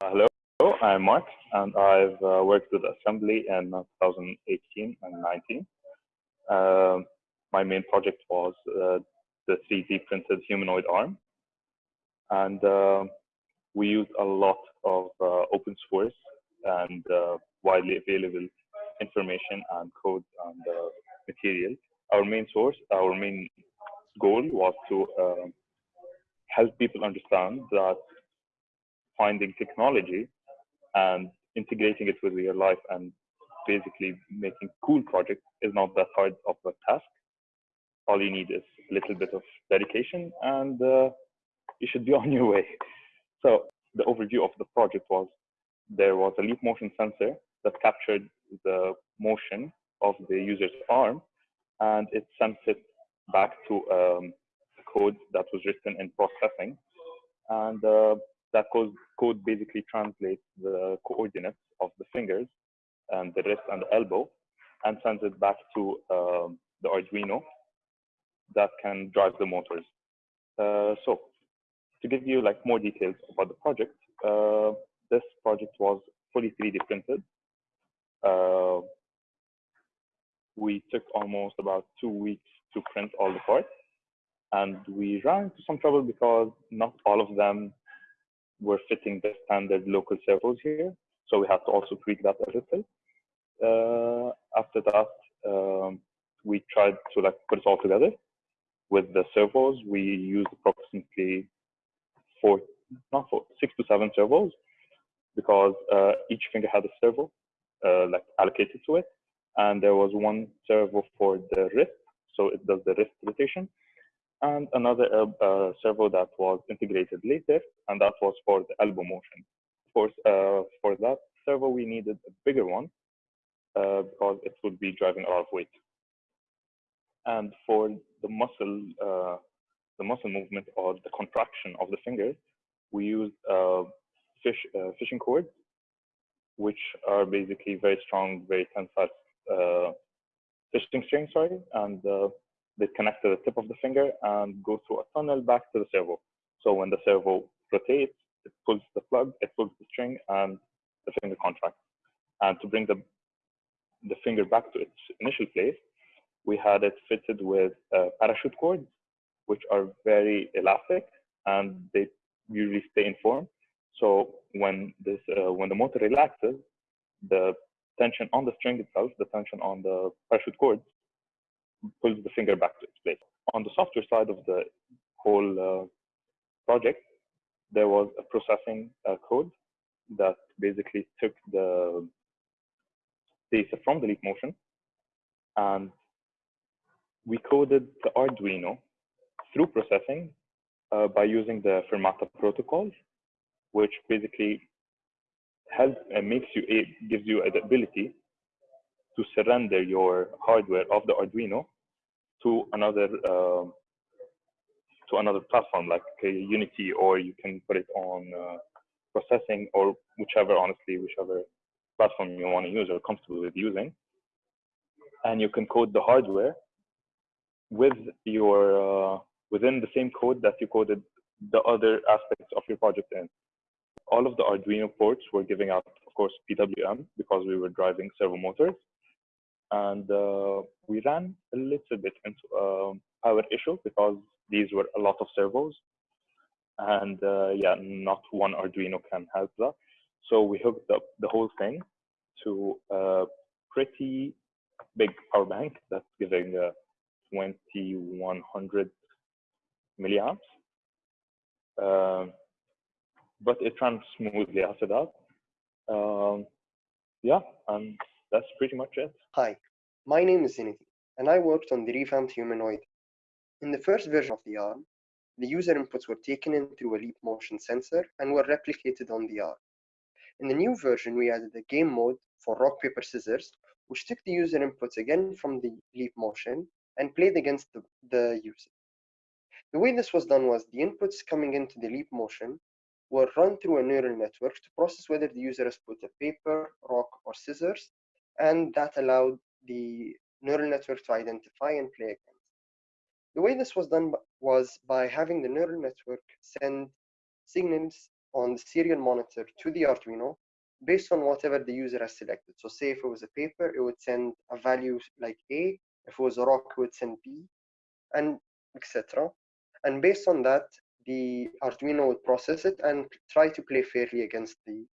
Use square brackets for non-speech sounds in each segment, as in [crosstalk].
hello, I'm Mark, and I've uh, worked with assembly in 2018 and 19. Uh, my main project was uh, the 3D printed humanoid arm, and uh, we used a lot of uh, open source and uh, widely available information and code and material. Our main source, our main goal was to help people understand that finding technology and integrating it with your life and basically making cool projects is not that hard of a task. All you need is a little bit of dedication and uh, you should be [laughs] on your way. So the overview of the project was there was a leap motion sensor that captured the motion of the user's arm and it sent it back to um, code that was written in processing and uh, that code, code basically translates the coordinates of the fingers and the wrist and the elbow and sends it back to um, the Arduino that can drive the motors. Uh, so to give you like more details about the project, uh, this project was fully 3D printed. Uh, we took almost about two weeks to print all the parts and we ran into some trouble because not all of them were fitting the standard local servos here. So we had to also tweak that a little. Uh, after that, um, we tried to like put it all together. With the servos, we used approximately four, not four, six to seven servos because uh, each finger had a servo uh, like allocated to it. And there was one servo for the wrist, so it does the wrist rotation and another uh, uh, servo that was integrated later, and that was for the elbow motion. Course, uh, for that servo, we needed a bigger one uh, because it would be driving a lot of weight. And for the muscle, uh, the muscle movement or the contraction of the fingers, we used uh, fish fishing cords, which are basically very strong, very tensile fishing string, sorry, and they connect to the tip of the finger and go through a tunnel back to the servo. So when the servo rotates, it pulls the plug, it pulls the string, and the finger contracts. And to bring the, the finger back to its initial place, we had it fitted with uh, parachute cords, which are very elastic and they usually stay in form. So when this uh, when the motor relaxes, the tension on the string itself, the tension on the parachute cords pulls the finger back to its place. On the software side of the whole uh, project, there was a processing uh, code that basically took the data from the leap motion and we coded the Arduino through processing uh, by using the Firmata protocol, which basically helps and makes you, it gives you the ability to surrender your hardware of the Arduino to another uh, to another platform like Unity, or you can put it on uh, processing or whichever, honestly, whichever platform you want to use or comfortable with using. And you can code the hardware with your uh, within the same code that you coded the other aspects of your project in. All of the Arduino ports were giving out, of course, PWM because we were driving servo motors and uh, we ran a little bit into a power issue because these were a lot of servos. And uh, yeah not one arduino can help that. So we hooked up the whole thing to a pretty big power bank that's giving uh, 2100 milliamps. Um, but it ran smoothly after that. Um, yeah and that's pretty much it. Hi, my name is Zinity, and I worked on the revamped humanoid. In the first version of the arm, the user inputs were taken in through a leap motion sensor and were replicated on the arm. In the new version, we added a game mode for rock, paper, scissors, which took the user inputs again from the leap motion and played against the, the user. The way this was done was the inputs coming into the leap motion were run through a neural network to process whether the user has put a paper, rock, or scissors and that allowed the neural network to identify and play against. The way this was done was by having the neural network send signals on the serial monitor to the Arduino based on whatever the user has selected. So say if it was a paper, it would send a value like A. If it was a rock, it would send B, and etc. And based on that, the Arduino would process it and try to play fairly against the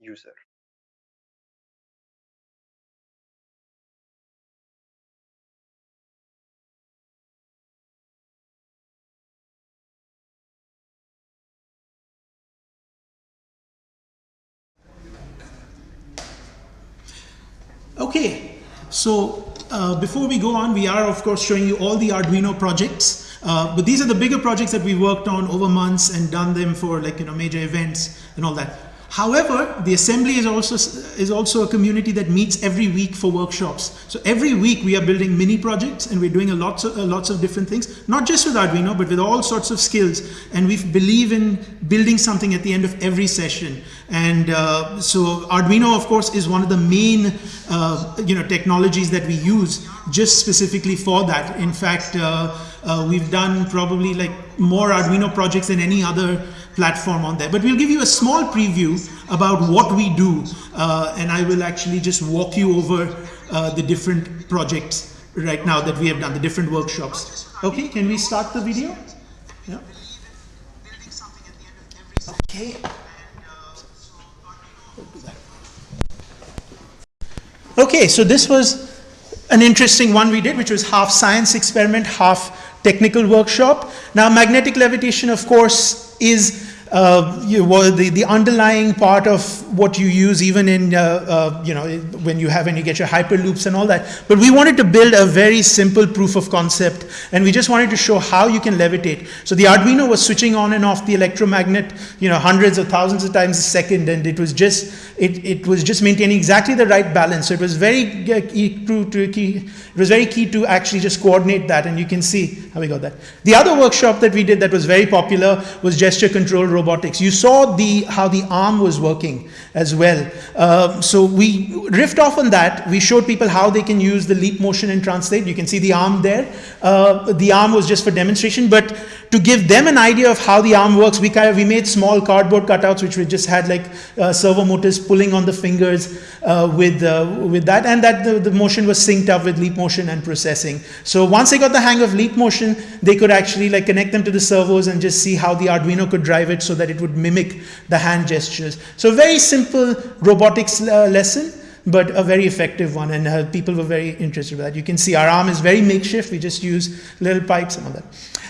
user. Okay, so uh, before we go on, we are of course showing you all the Arduino projects, uh, but these are the bigger projects that we worked on over months and done them for like, you know, major events and all that. However, the assembly is also, is also a community that meets every week for workshops. So every week we are building mini projects and we're doing a lots of, uh, lots of different things, not just with Arduino, but with all sorts of skills. And we believe in building something at the end of every session. And uh, so Arduino, of course, is one of the main uh, you know, technologies that we use just specifically for that. In fact, uh, uh, we've done probably like more Arduino projects than any other platform on there. But we'll give you a small preview about what we do uh, and I will actually just walk you over uh, the different projects right now that we have done, the different workshops. Okay, can we start the video? Yeah. Okay. Okay, so this was an interesting one we did, which was half science experiment, half technical workshop. Now, magnetic levitation, of course, is uh, you, well, the, the underlying part of what you use even in, uh, uh, you know, when you have, when you get your hyperloops and all that. But we wanted to build a very simple proof of concept and we just wanted to show how you can levitate. So the Arduino was switching on and off the electromagnet, you know, hundreds or thousands of times a second and it was just, it, it was just maintaining exactly the right balance. So it was very key to, key, it was very key to actually just coordinate that and you can see how we got that. The other workshop that we did that was very popular was gesture control robotics. You saw the how the arm was working as well. Uh, so we riffed off on that. We showed people how they can use the leap motion and translate. You can see the arm there. Uh, the arm was just for demonstration, but to give them an idea of how the arm works, we kind of we made small cardboard cutouts which we just had like uh, servo motors pulling on the fingers uh, with uh, with that, and that the, the motion was synced up with leap motion and processing. So once they got the hang of leap motion, they could actually like connect them to the servos and just see how the Arduino could drive it so that it would mimic the hand gestures. So very simple robotics uh, lesson but a very effective one and uh, people were very interested in that. You can see our arm is very makeshift. We just use little pipes and all that.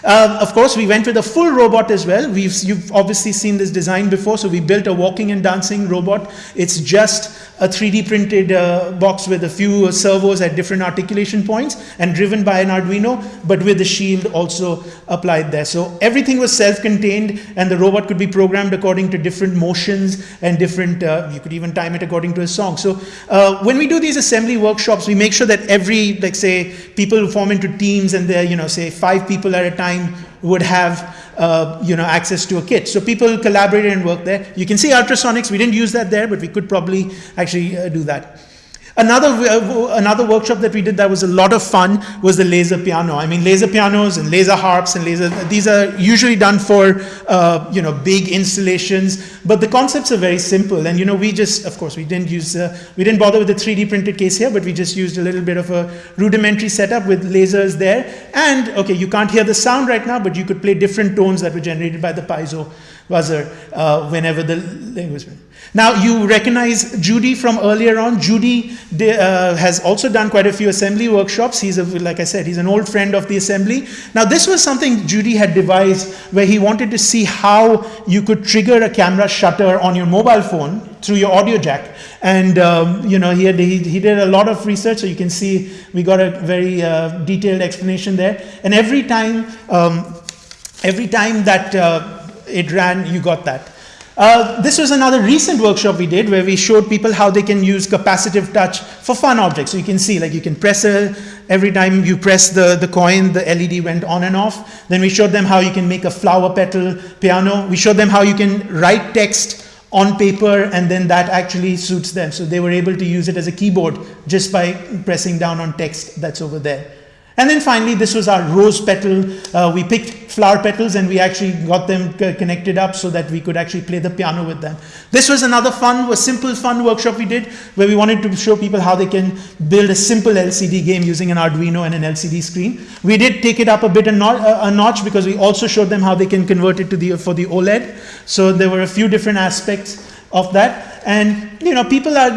Um, of course, we went with a full robot as well. We've, you've obviously seen this design before, so we built a walking and dancing robot. It's just a 3D printed uh, box with a few servos at different articulation points and driven by an Arduino, but with the shield also applied there. So everything was self-contained and the robot could be programmed according to different motions and different, uh, you could even time it according to a song. So uh, when we do these assembly workshops, we make sure that every, like say, people form into teams and they're, you know, say five people at a time would have uh, you know, access to a kit. So people collaborated and worked there. You can see ultrasonics, we didn't use that there, but we could probably actually uh, do that. Another, uh, another workshop that we did that was a lot of fun was the laser piano. I mean, laser pianos and laser harps and laser, these are usually done for, uh, you know, big installations, but the concepts are very simple. And, you know, we just, of course, we didn't use, uh, we didn't bother with the 3D printed case here, but we just used a little bit of a rudimentary setup with lasers there. And, okay, you can't hear the sound right now, but you could play different tones that were generated by the piezo buzzer uh, whenever the language. Now you recognize Judy from earlier on. Judy uh, has also done quite a few assembly workshops. He's, a, like I said, he's an old friend of the assembly. Now this was something Judy had devised where he wanted to see how you could trigger a camera shutter on your mobile phone through your audio jack. And um, you know, he, had, he, he, did a lot of research, so you can see we got a very uh, detailed explanation there. And every time, um, every time that uh, it ran, you got that. Uh, this was another recent workshop we did where we showed people how they can use capacitive touch for fun objects. So you can see like you can press a, every time you press the, the coin, the LED went on and off. Then we showed them how you can make a flower petal piano. We showed them how you can write text on paper and then that actually suits them. So they were able to use it as a keyboard just by pressing down on text that's over there. And then finally, this was our rose petal. Uh, we picked flower petals and we actually got them connected up so that we could actually play the piano with them. This was another fun, a simple fun workshop we did where we wanted to show people how they can build a simple LCD game using an Arduino and an LCD screen. We did take it up a bit a, notch, a notch because we also showed them how they can convert it to the, for the OLED. So there were a few different aspects of that. And you know, people are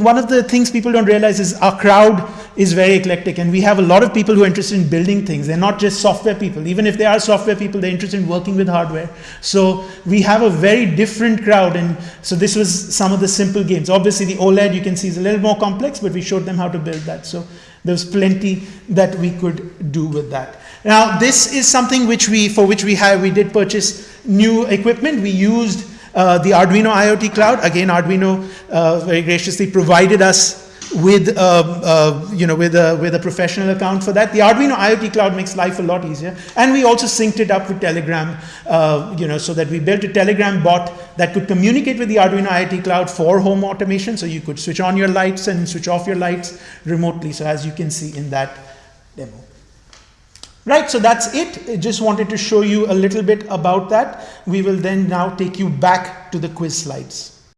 one of the things people don't realize is our crowd is very eclectic, and we have a lot of people who are interested in building things. They're not just software people. Even if they are software people, they're interested in working with hardware. So we have a very different crowd, and so this was some of the simple games. Obviously, the OLED you can see is a little more complex, but we showed them how to build that. So there was plenty that we could do with that. Now, this is something which we, for which we have, we did purchase new equipment. We used uh, the Arduino IoT Cloud, again, Arduino uh, very graciously provided us with, uh, uh, you know, with, a, with a professional account for that. The Arduino IoT Cloud makes life a lot easier. And we also synced it up with Telegram, uh, you know, so that we built a Telegram bot that could communicate with the Arduino IoT Cloud for home automation. So you could switch on your lights and switch off your lights remotely. So as you can see in that demo. Right, so that's it. I just wanted to show you a little bit about that. We will then now take you back to the quiz slides.